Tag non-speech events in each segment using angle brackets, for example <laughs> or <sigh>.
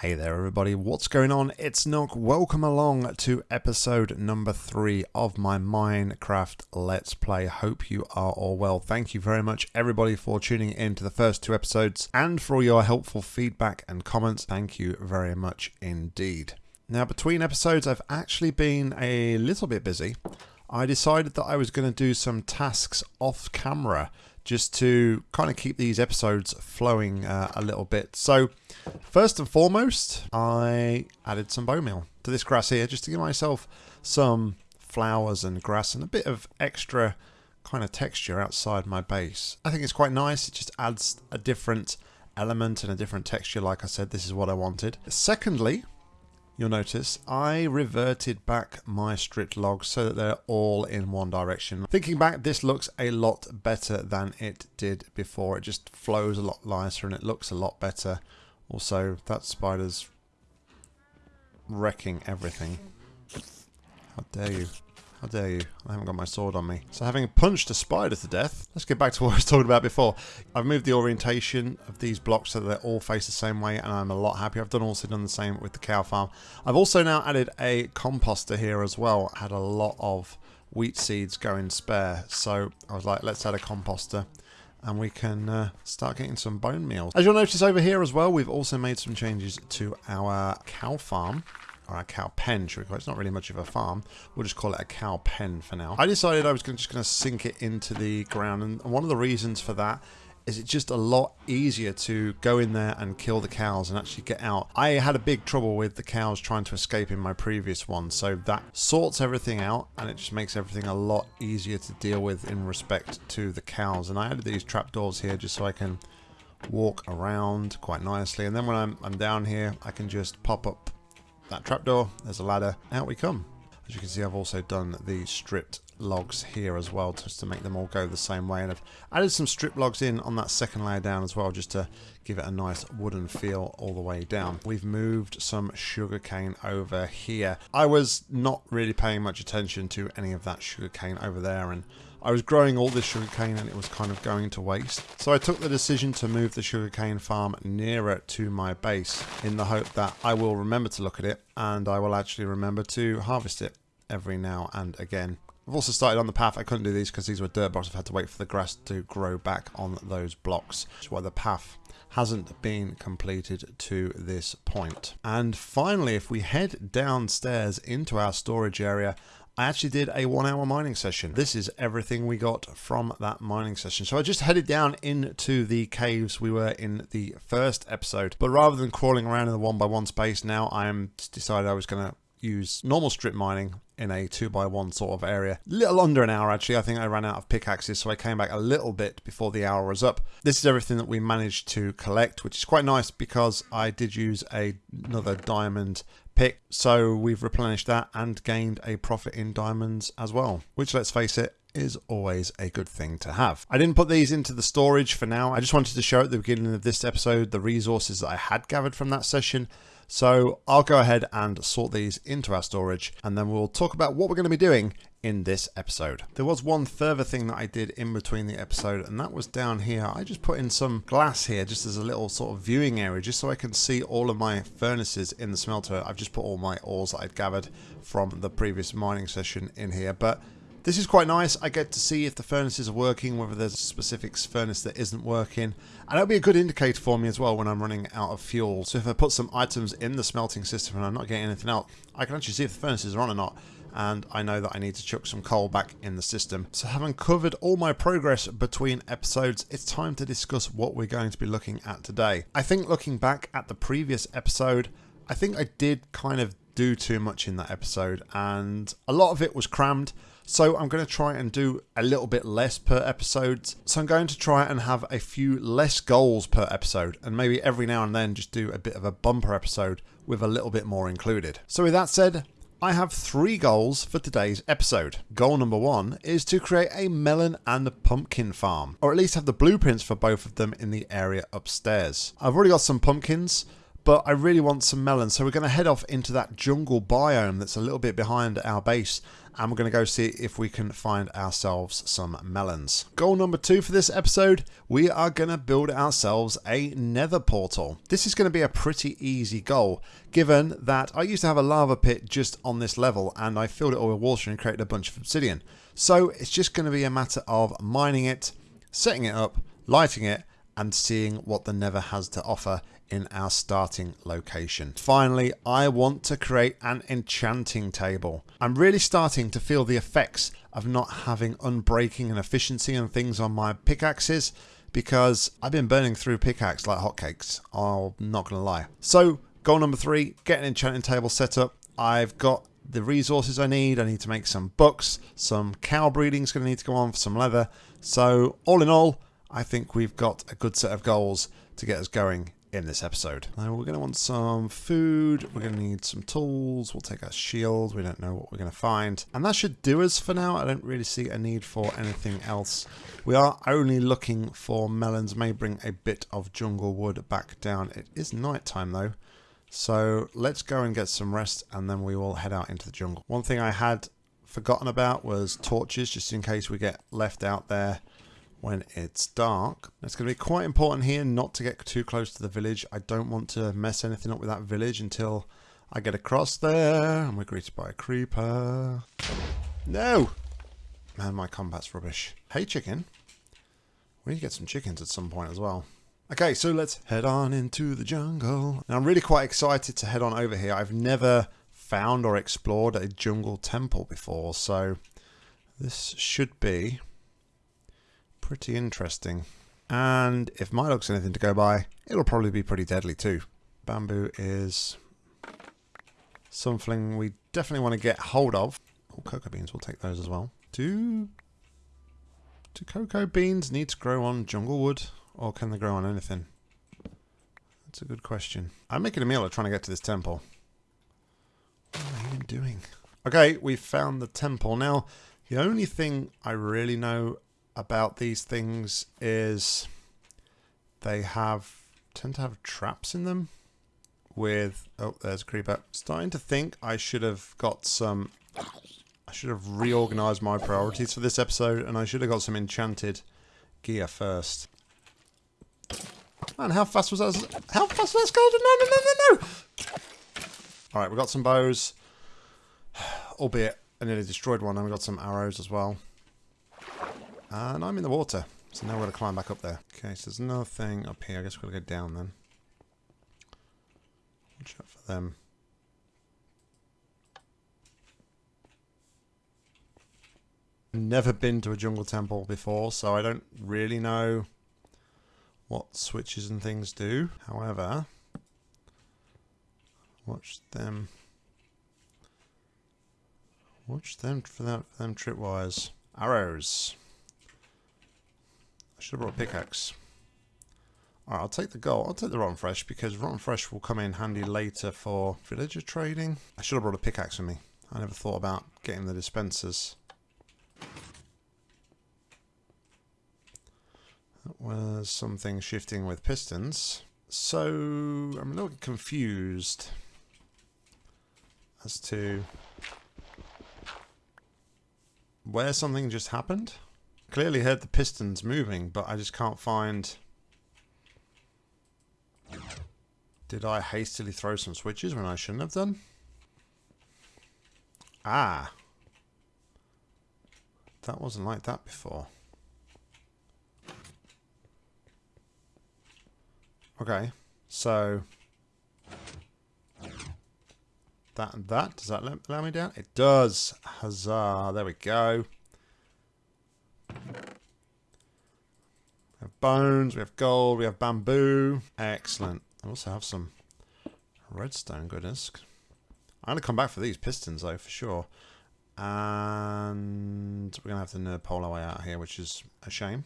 Hey there, everybody. What's going on? It's Nock. Welcome along to episode number three of my Minecraft Let's Play. Hope you are all well. Thank you very much, everybody, for tuning in to the first two episodes and for all your helpful feedback and comments. Thank you very much indeed. Now, between episodes, I've actually been a little bit busy. I decided that I was going to do some tasks off camera just to kind of keep these episodes flowing uh, a little bit. So, first and foremost, I added some bone meal to this grass here just to give myself some flowers and grass and a bit of extra kind of texture outside my base. I think it's quite nice. It just adds a different element and a different texture. Like I said, this is what I wanted. Secondly, you'll notice I reverted back my stripped logs so that they're all in one direction. Thinking back, this looks a lot better than it did before. It just flows a lot nicer and it looks a lot better. Also, that spider's wrecking everything. How dare you. How dare you? I haven't got my sword on me. So having punched a spider to death, let's get back to <laughs> what I was talking about before. I've moved the orientation of these blocks so that they all face the same way and I'm a lot happier. I've done also done the same with the cow farm. I've also now added a composter here as well. I had a lot of wheat seeds going spare. So I was like, let's add a composter and we can uh, start getting some bone meal. As you'll notice over here as well, we've also made some changes to our cow farm or a cow pen, should we call it? It's not really much of a farm. We'll just call it a cow pen for now. I decided I was gonna, just going to sink it into the ground, and one of the reasons for that is it's just a lot easier to go in there and kill the cows and actually get out. I had a big trouble with the cows trying to escape in my previous one, so that sorts everything out and it just makes everything a lot easier to deal with in respect to the cows. And I added these trapdoors here just so I can walk around quite nicely. And then when I'm, I'm down here, I can just pop up that trapdoor, there's a ladder, out we come. As you can see I've also done the stripped logs here as well just to make them all go the same way and I've added some strip logs in on that second layer down as well just to give it a nice wooden feel all the way down. We've moved some sugarcane over here. I was not really paying much attention to any of that sugarcane over there and I was growing all this sugarcane and it was kind of going to waste. So I took the decision to move the sugarcane farm nearer to my base in the hope that I will remember to look at it and I will actually remember to harvest it every now and again. I've also started on the path. I couldn't do these because these were dirt blocks. I've had to wait for the grass to grow back on those blocks. That's why the path hasn't been completed to this point. And finally, if we head downstairs into our storage area, I actually did a one hour mining session. This is everything we got from that mining session. So I just headed down into the caves we were in the first episode. But rather than crawling around in the one by one space now, I am decided I was going to use normal strip mining in a two by one sort of area. Little under an hour actually, I think I ran out of pickaxes so I came back a little bit before the hour was up. This is everything that we managed to collect which is quite nice because I did use a, another diamond pick so we've replenished that and gained a profit in diamonds as well. Which let's face it is always a good thing to have. I didn't put these into the storage for now. I just wanted to show at the beginning of this episode the resources that I had gathered from that session so I'll go ahead and sort these into our storage and then we'll talk about what we're going to be doing in this episode. There was one further thing that I did in between the episode and that was down here. I just put in some glass here just as a little sort of viewing area just so I can see all of my furnaces in the smelter. I've just put all my ores that I'd gathered from the previous mining session in here but this is quite nice. I get to see if the furnaces are working, whether there's a specific furnace that isn't working. And that'll be a good indicator for me as well when I'm running out of fuel. So if I put some items in the smelting system and I'm not getting anything out, I can actually see if the furnaces are on or not. And I know that I need to chuck some coal back in the system. So having covered all my progress between episodes, it's time to discuss what we're going to be looking at today. I think looking back at the previous episode, I think I did kind of do too much in that episode and a lot of it was crammed. So I'm going to try and do a little bit less per episode. So I'm going to try and have a few less goals per episode and maybe every now and then just do a bit of a bumper episode with a little bit more included. So with that said, I have three goals for today's episode. Goal number one is to create a melon and pumpkin farm, or at least have the blueprints for both of them in the area upstairs. I've already got some pumpkins, but I really want some melons. So we're going to head off into that jungle biome that's a little bit behind our base and we're going to go see if we can find ourselves some melons. Goal number two for this episode, we are going to build ourselves a nether portal. This is going to be a pretty easy goal, given that I used to have a lava pit just on this level and I filled it all with water and created a bunch of obsidian. So it's just going to be a matter of mining it, setting it up, lighting it, and seeing what the nether has to offer in our starting location. Finally, I want to create an enchanting table. I'm really starting to feel the effects of not having unbreaking and efficiency and things on my pickaxes because I've been burning through pickaxe like hotcakes. I'm not going to lie. So, goal number three, get an enchanting table set up. I've got the resources I need. I need to make some books. Some cow breeding is going to need to go on for some leather. So, all in all, I think we've got a good set of goals to get us going in this episode. Now we're going to want some food, we're going to need some tools, we'll take our shield, we don't know what we're going to find. And that should do us for now, I don't really see a need for anything else. We are only looking for melons, may bring a bit of jungle wood back down. It is night time though, so let's go and get some rest and then we will head out into the jungle. One thing I had forgotten about was torches, just in case we get left out there when it's dark. It's going to be quite important here not to get too close to the village. I don't want to mess anything up with that village until I get across there and we're greeted by a creeper. No! Man, my combat's rubbish. Hey, chicken. We need to get some chickens at some point as well. Okay, so let's head on into the jungle. Now, I'm really quite excited to head on over here. I've never found or explored a jungle temple before, so this should be pretty interesting. And if my luck's anything to go by, it'll probably be pretty deadly too. Bamboo is something we definitely want to get hold of. Oh, cocoa beans, we'll take those as well. Do, do cocoa beans need to grow on jungle wood or can they grow on anything? That's a good question. I'm making a meal of trying to get to this temple. What am I even doing? Okay, we've found the temple. Now, the only thing I really know about these things is they have tend to have traps in them with oh there's a creeper. Starting to think I should have got some I should have reorganized my priorities for this episode and I should have got some enchanted gear first. Man how fast was that? How fast was that? Skeleton no no no no! No alright we got some bows <sighs> albeit I nearly destroyed one and we got some arrows as well Uh, and I'm in the water. So now we're going to climb back up there. Okay, so there's nothing up here. I guess we're going to go down then. Watch out for them. Never been to a jungle temple before, so I don't really know what switches and things do. However, watch them. Watch them for that for them tripwires. Arrows. I should have brought a pickaxe. Alright, I'll take the gold. I'll take the rotten flesh because rotten flesh will come in handy later for villager trading. I should have brought a pickaxe with me. I never thought about getting the dispensers. That was something shifting with pistons. So, I'm a little confused as to where something just happened. Clearly heard the pistons moving, but I just can't find... Did I hastily throw some switches when I shouldn't have done? Ah. That wasn't like that before. Okay, so... That and that, does that allow me down? It does! Huzzah, there we go. We have bones, we have gold, we have bamboo. Excellent. I also have some redstone, goodness. I'm going to come back for these pistons, though, for sure. And we're going to have to nerd pole our way out here, which is a shame.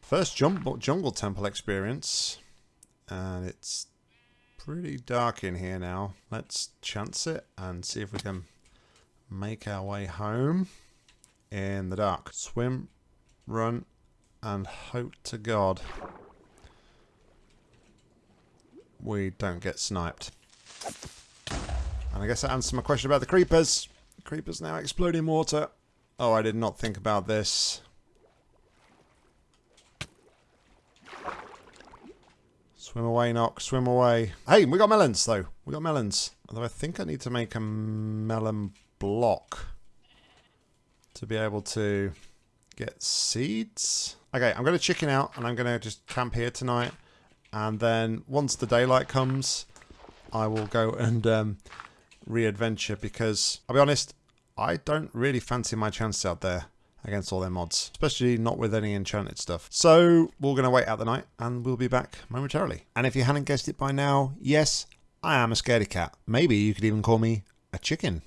First jungle, jungle temple experience. And it's pretty dark in here now. Let's chance it and see if we can make our way home in the dark. Swim run, and hope to God we don't get sniped. And I guess that answers my question about the creepers. creepers now exploding water. Oh, I did not think about this. Swim away, Nock. Swim away. Hey, we got melons, though. We got melons. Although I think I need to make a melon block to be able to get seeds. Okay, I'm going to chicken out and I'm going to just camp here tonight. And then once the daylight comes, I will go and um, re-adventure because, I'll be honest, I don't really fancy my chances out there against all their mobs, especially not with any enchanted stuff. So we're going to wait out the night and we'll be back momentarily. And if you hadn't guessed it by now, yes, I am a scaredy cat. Maybe you could even call me a chicken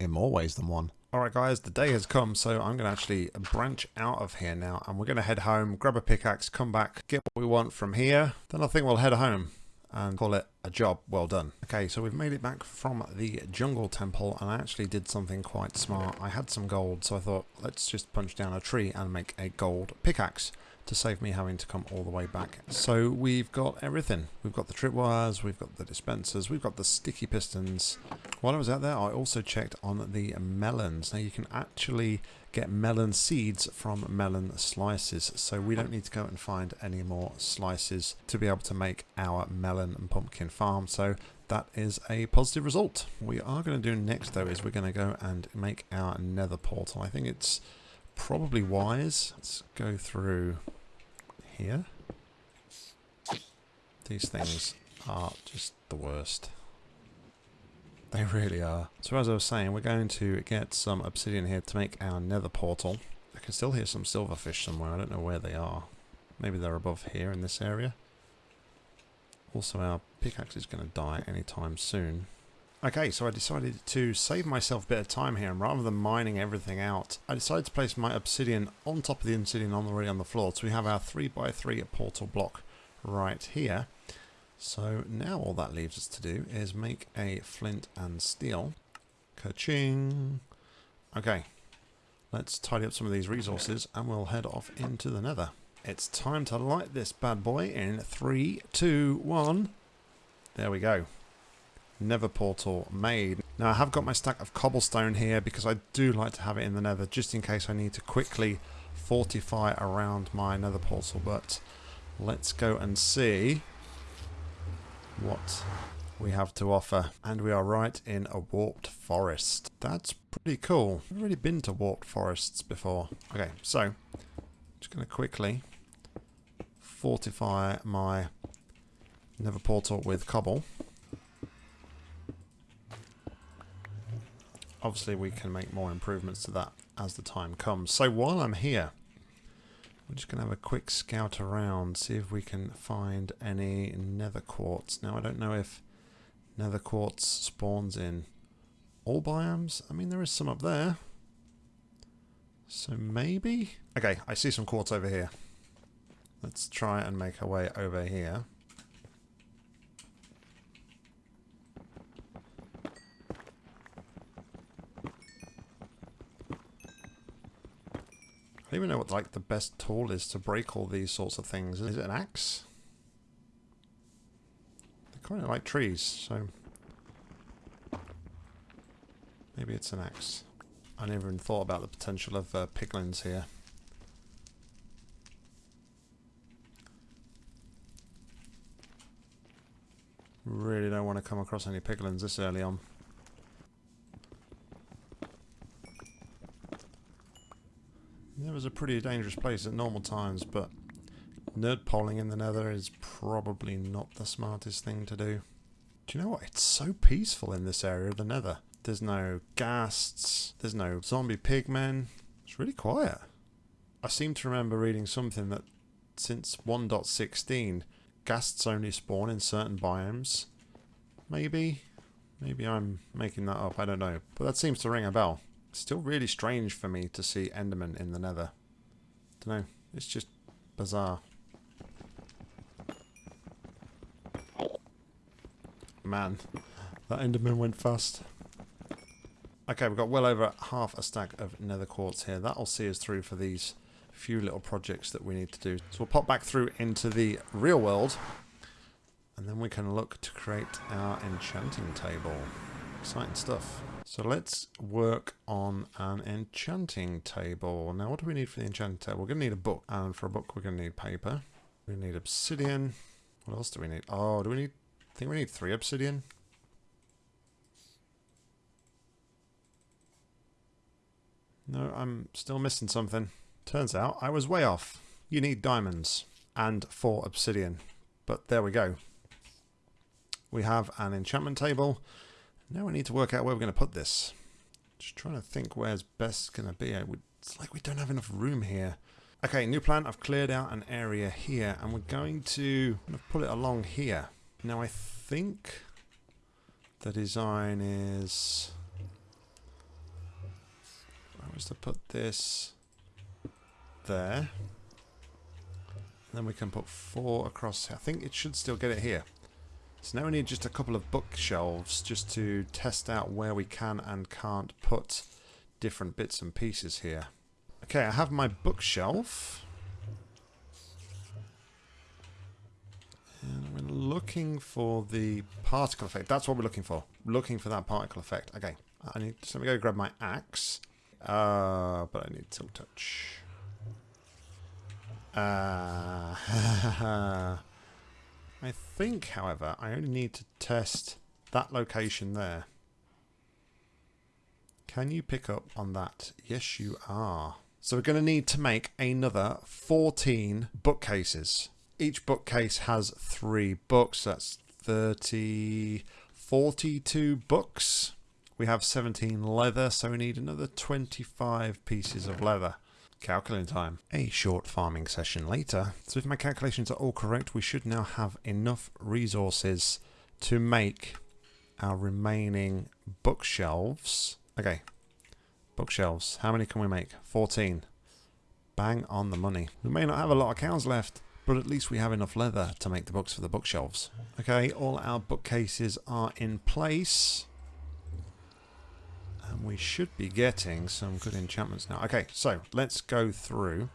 in more ways than one. Alright guys, the day has come, so I'm going to actually branch out of here now, and we're going to head home, grab a pickaxe, come back, get what we want from here, then I think we'll head home and call it a job well done. Okay, so we've made it back from the jungle temple, and I actually did something quite smart. I had some gold, so I thought, let's just punch down a tree and make a gold pickaxe to save me having to come all the way back. So we've got everything. We've got the tripwires, we've got the dispensers, we've got the sticky pistons. While I was out there, I also checked on the melons. Now you can actually get melon seeds from melon slices. So we don't need to go and find any more slices to be able to make our melon and pumpkin farm. So that is a positive result. We are going to do next though is we're going to go and make our nether portal. I think it's probably wise. Let's go through here. These things are just the worst. They really are. So as I was saying, we're going to get some obsidian here to make our nether portal. I can still hear some silverfish somewhere. I don't know where they are. Maybe they're above here in this area. Also, our pickaxe is going to die anytime soon. Okay, so I decided to save myself a bit of time here, and rather than mining everything out, I decided to place my obsidian on top of the obsidian already on the floor. So we have our 3x3 portal block right here. So now all that leaves us to do is make a flint and steel. Ka-ching! Okay, let's tidy up some of these resources and we'll head off into the nether. It's time to light this bad boy in three, two, one. There we go. Nether portal made. Now I have got my stack of cobblestone here because I do like to have it in the nether just in case I need to quickly fortify around my nether portal but let's go and see what we have to offer and we are right in a warped forest. That's pretty cool. I've already been to warped forests before. Okay so just going to quickly fortify my nether portal with cobble. Obviously we can make more improvements to that as the time comes. So while I'm here, we're just going to have a quick scout around, see if we can find any nether quartz. Now I don't know if nether quartz spawns in all biomes. I mean there is some up there. So maybe? Okay, I see some quartz over here. Let's try and make our way over here. Don't even know what like the best tool is to break all these sorts of things. Is it an axe? They're kind of like trees, so maybe it's an axe. I never even thought about the potential of uh, piglins here. Really don't want to come across any piglins this early on. It was a pretty dangerous place at normal times, but nerd polling in the nether is probably not the smartest thing to do. Do you know what? It's so peaceful in this area of the nether. There's no ghasts, there's no zombie pigmen. It's really quiet. I seem to remember reading something that since 1.16, ghasts only spawn in certain biomes. Maybe? Maybe I'm making that up, I don't know. But that seems to ring a bell. Still really strange for me to see Enderman in the nether. Don't know. It's just bizarre. Man, that Enderman went fast. Okay, we've got well over half a stack of nether quartz here. That'll see us through for these few little projects that we need to do. So we'll pop back through into the real world and then we can look to create our enchanting table. Exciting stuff. So let's work on an enchanting table. Now what do we need for the enchanting table? We're going to need a book. And for a book we're going to need paper. We need obsidian. What else do we need? Oh, do we need... I think we need three obsidian. No, I'm still missing something. Turns out I was way off. You need diamonds and four obsidian. But there we go. We have an enchantment table. Now we need to work out where we're going to put this. Just trying to think where's best going to be. Would, It's like we don't have enough room here. Okay, new plan. I've cleared out an area here and we're going to pull it along here. Now I think the design is... I was to put this there. Then we can put four across. I think it should still get it here. So now we need just a couple of bookshelves just to test out where we can and can't put different bits and pieces here. Okay, I have my bookshelf. And we're looking for the particle effect. That's what we're looking for. Looking for that particle effect. Okay, I need. So let me go grab my axe. Uh, but I need silk touch. Uh, <laughs> I think, however, I only need to test that location there. Can you pick up on that? Yes, you are. So we're going to need to make another 14 bookcases. Each bookcase has three books. That's 30, 42 books. We have 17 leather, so we need another 25 pieces of leather. Calculating time. A short farming session later. So if my calculations are all correct, we should now have enough resources to make our remaining bookshelves. Okay, bookshelves. How many can we make? 14. Bang on the money. We may not have a lot of cows left, but at least we have enough leather to make the books for the bookshelves. Okay, all our bookcases are in place. And we should be getting some good enchantments now. Okay, so let's go through.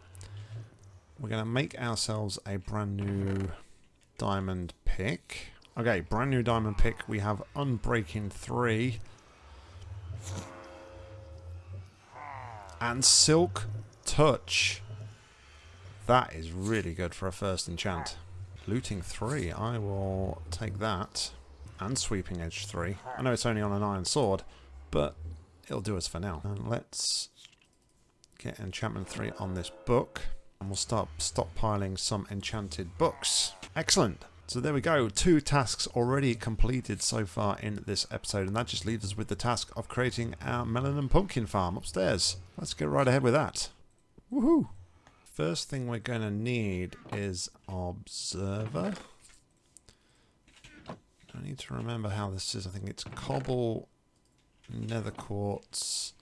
We're going to make ourselves a brand new diamond pick. Okay, brand new diamond pick. We have Unbreaking 3. And Silk Touch. That is really good for a first enchant. Looting 3. I will take that. And Sweeping Edge 3. I know it's only on an iron sword, but it'll do us for now. And let's get enchantment 3 on this book. And we'll start stockpiling some enchanted books. Excellent. So there we go, two tasks already completed so far in this episode, and that just leaves us with the task of creating our melon and pumpkin farm upstairs. Let's get right ahead with that. Woohoo! First thing we're going to need is Observer. I need to remember how this is. I think it's cobble nether quartz.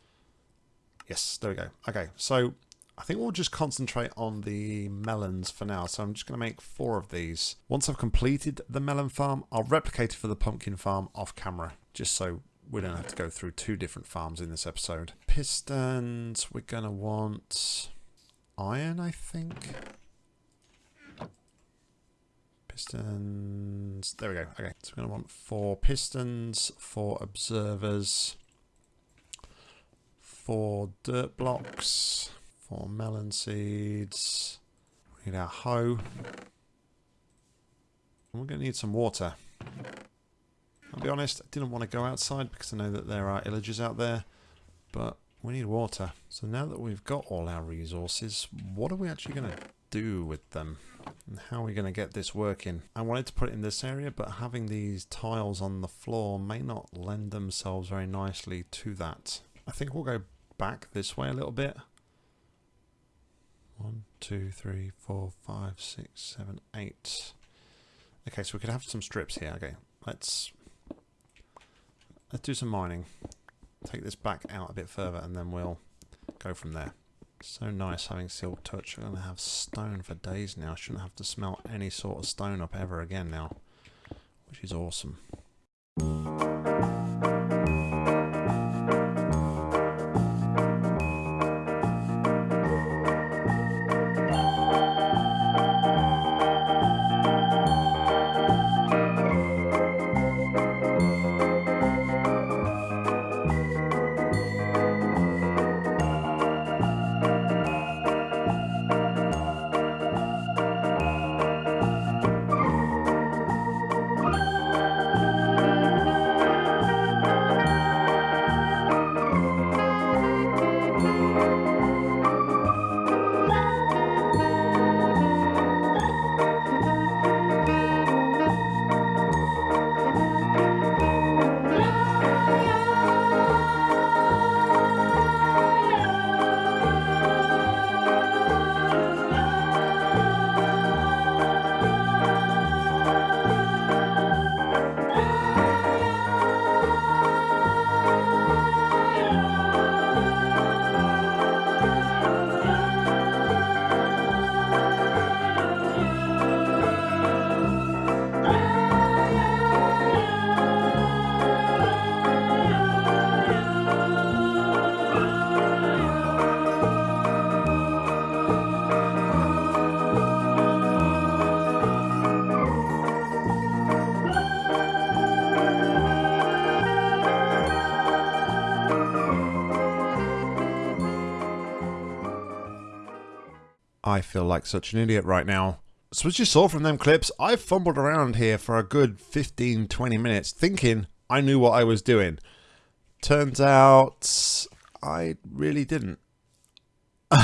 Yes, there we go. Okay, so I think we'll just concentrate on the melons for now. So I'm just going to make four of these. Once I've completed the melon farm, I'll replicate it for the pumpkin farm off camera, just so we don't have to go through two different farms in this episode. Pistons, we're going to want iron, I think. Pistons. There we go. Okay, so we're going to want four pistons, four observers, four dirt blocks, four melon seeds. We need our hoe. And we're going to need some water. I'll be honest, I didn't want to go outside because I know that there are illagers out there, but we need water. So now that we've got all our resources, what are we actually going to do with them? And how are we going to get this working? I wanted to put it in this area, but having these tiles on the floor may not lend themselves very nicely to that. I think we'll go back this way a little bit. One, two, three, four, five, six, seven, eight. Okay, so we could have some strips here. Okay, let's let's do some mining. Take this back out a bit further, and then we'll go from there. So nice having Silk Touch. We're going to have stone for days now. I Shouldn't have to smelt any sort of stone up ever again now. Which is awesome. I feel like such an idiot right now. So as you saw from them clips, I fumbled around here for a good 15-20 minutes thinking I knew what I was doing. Turns out I really didn't. <laughs>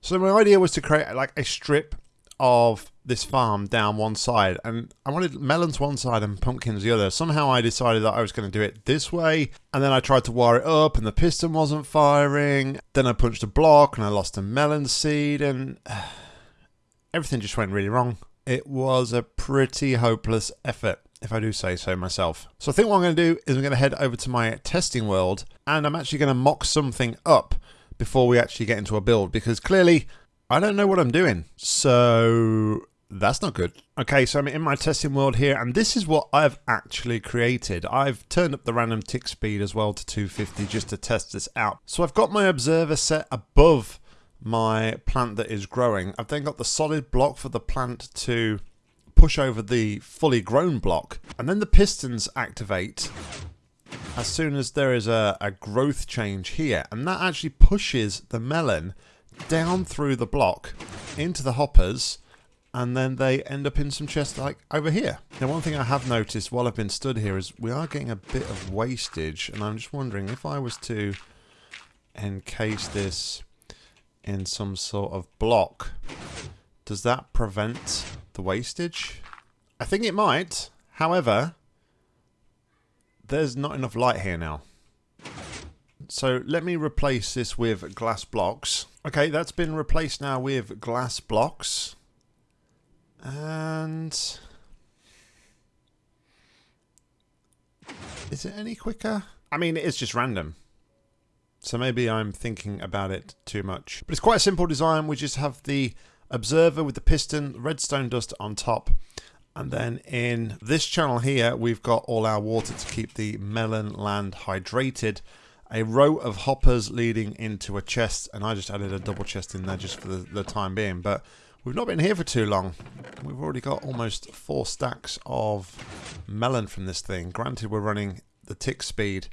so my idea was to create like a strip of this farm down one side and I wanted melons one side and pumpkins the other. Somehow I decided that I was going to do it this way and then I tried to wire it up and the piston wasn't firing. Then I punched a block and I lost a melon seed and <sighs> everything just went really wrong. It was a pretty hopeless effort if I do say so myself. So I think what I'm going to do is I'm going to head over to my testing world and I'm actually going to mock something up before we actually get into a build because clearly I don't know what I'm doing. So that's not good. Okay, so I'm in my testing world here, and this is what I've actually created. I've turned up the random tick speed as well to 250 just to test this out. So I've got my observer set above my plant that is growing. I've then got the solid block for the plant to push over the fully grown block, and then the pistons activate as soon as there is a, a growth change here, and that actually pushes the melon down through the block into the hoppers and then they end up in some chests like over here. Now one thing I have noticed while I've been stood here is we are getting a bit of wastage and I'm just wondering if I was to encase this in some sort of block, does that prevent the wastage? I think it might. However, there's not enough light here now. So let me replace this with glass blocks. Okay, that's been replaced now with glass blocks. And... Is it any quicker? I mean, it's just random. So maybe I'm thinking about it too much. But it's quite a simple design. We just have the observer with the piston, redstone dust on top. And then in this channel here, we've got all our water to keep the melon land hydrated a row of hoppers leading into a chest, and I just added a double chest in there just for the, the time being. But we've not been here for too long. We've already got almost four stacks of melon from this thing. Granted, we're running the tick speed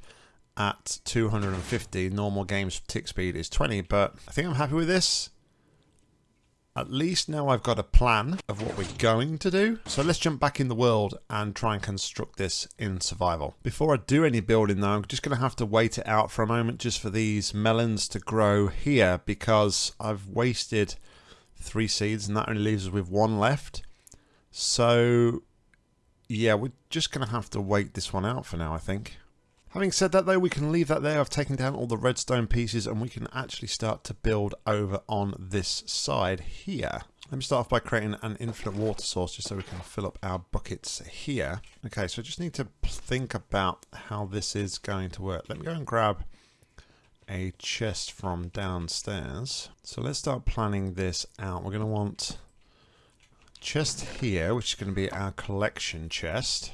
at 250. Normal games tick speed is 20, but I think I'm happy with this. At least now I've got a plan of what we're going to do. So let's jump back in the world and try and construct this in survival. Before I do any building though, I'm just going to have to wait it out for a moment just for these melons to grow here because I've wasted three seeds and that only leaves us with one left. So yeah, we're just going to have to wait this one out for now, I think. Having said that though, we can leave that there. I've taken down all the redstone pieces and we can actually start to build over on this side here. Let me start off by creating an infinite water source just so we can fill up our buckets here. Okay, so I just need to think about how this is going to work. Let me go and grab a chest from downstairs. So let's start planning this out. We're going to want chest here, which is going to be our collection chest.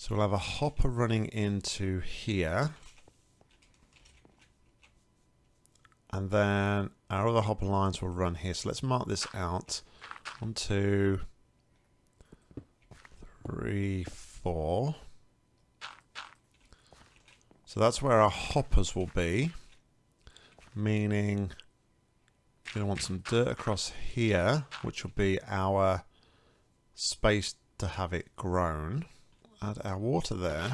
So we'll have a hopper running into here. And then our other hopper lines will run here. So let's mark this out. One, two, three, four. So that's where our hoppers will be. Meaning we're going to want some dirt across here, which will be our space to have it grown add our water there.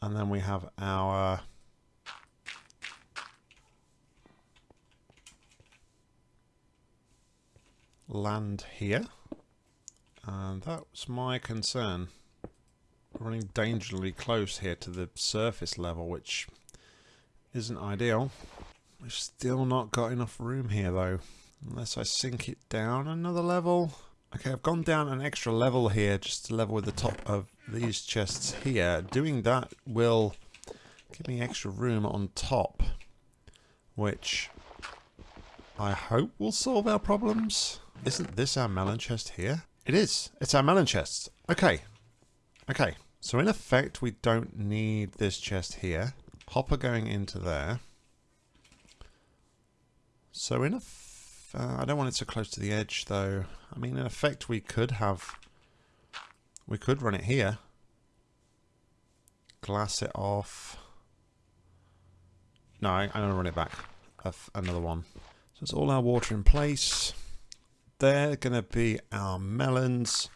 And then we have our land here. And that was my concern. Running dangerously close here to the surface level, which isn't ideal. We've still not got enough room here though. Unless I sink it down another level. Okay, I've gone down an extra level here just to level with the top of these chests here. Doing that will give me extra room on top, which I hope will solve our problems. Isn't this our melon chest here? It is. It's our melon chest. Okay. Okay. So in effect, we don't need this chest here. Hopper going into there. So in effect, uh, I don't want it so close to the edge though. I mean in effect we could have we could run it here. Glass it off. No, I, I'm going to run it back. Another one. So it's all our water in place. They're going to be our melons.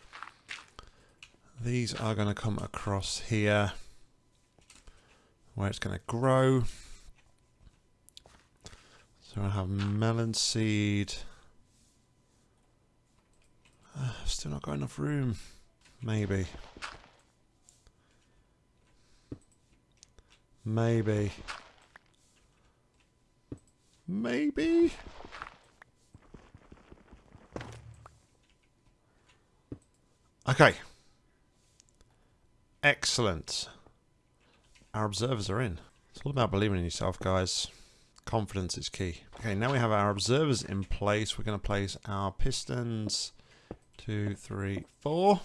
These are going to come across here where it's going to grow. So I have melon seed. Uh, still not got enough room. Maybe. Maybe. Maybe. Okay. Excellent. Our observers are in. It's all about believing in yourself, guys. Confidence is key. Okay, now we have our observers in place. We're going to place our pistons. Two, three, four.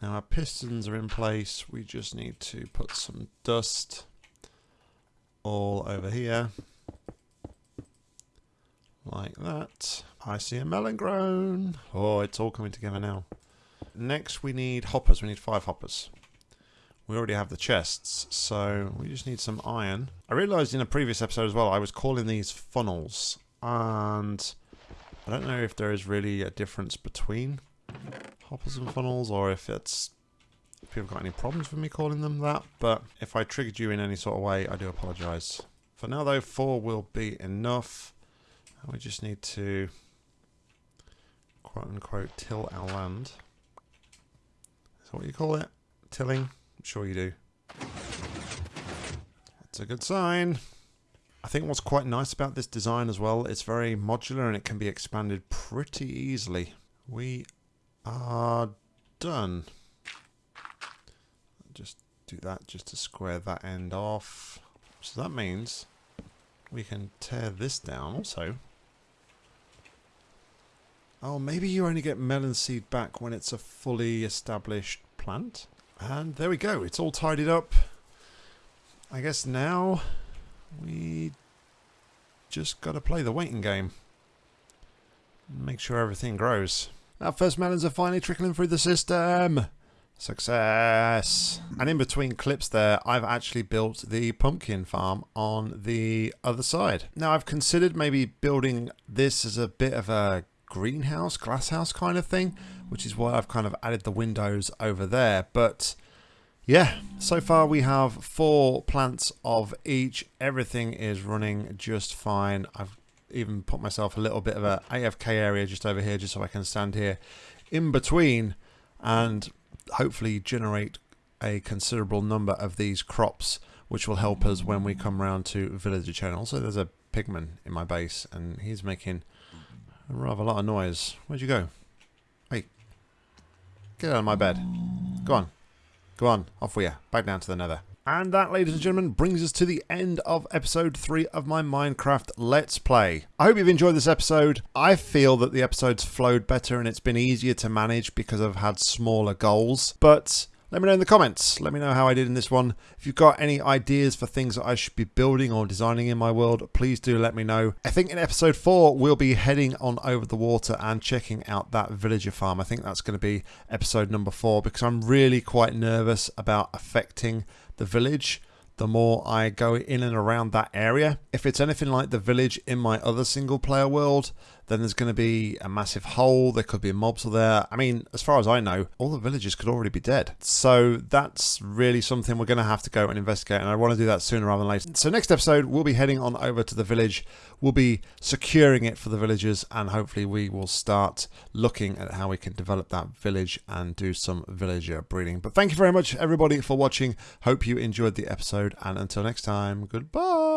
Now our pistons are in place. We just need to put some dust all over here. Like that. I see a melon grown. Oh, it's all coming together now. Next we need hoppers. We need five hoppers. We already have the chests, so we just need some iron. I realised in a previous episode as well, I was calling these funnels. And I don't know if there is really a difference between hoppers and funnels or if it's if people got any problems with me calling them that. But if I triggered you in any sort of way, I do apologise. For now though, four will be enough. We just need to quote unquote till our land. Is that what you call it? Tilling? Sure you do. That's a good sign. I think what's quite nice about this design as well, it's very modular and it can be expanded pretty easily. We are done. Just do that just to square that end off. So that means we can tear this down also. Oh, maybe you only get melon seed back when it's a fully established plant? And there we go. It's all tidied up. I guess now we just got to play the waiting game. Make sure everything grows. Our first melons are finally trickling through the system. Success! And in between clips there, I've actually built the pumpkin farm on the other side. Now I've considered maybe building this as a bit of a greenhouse, glasshouse kind of thing, which is why I've kind of added the windows over there. But yeah, so far we have four plants of each. Everything is running just fine. I've even put myself a little bit of a AFK area just over here just so I can stand here in between and hopefully generate a considerable number of these crops which will help us when we come round to villager channel. So there's a pigman in my base and he's making a rather a lot of noise. Where'd you go? Get out of my bed. Go on. Go on, off we are. Back down to the nether. And that, ladies and gentlemen, brings us to the end of episode 3 of my Minecraft Let's Play. I hope you've enjoyed this episode. I feel that the episode's flowed better and it's been easier to manage because I've had smaller goals. But let me know in the comments. Let me know how I did in this one. If you've got any ideas for things that I should be building or designing in my world, please do let me know. I think in episode 4, we'll be heading on over the water and checking out that villager farm. I think that's going to be episode number 4 because I'm really quite nervous about affecting the village the more I go in and around that area. If it's anything like the village in my other single player world, then there's going to be a massive hole. There could be mobs there. I mean, as far as I know, all the villagers could already be dead. So that's really something we're going to have to go and investigate. And I want to do that sooner rather than later. So next episode, we'll be heading on over to the village. We'll be securing it for the villagers. And hopefully we will start looking at how we can develop that village and do some villager breeding. But thank you very much, everybody, for watching. Hope you enjoyed the episode. And until next time, goodbye.